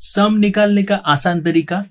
सम निकालने का आसान तरीका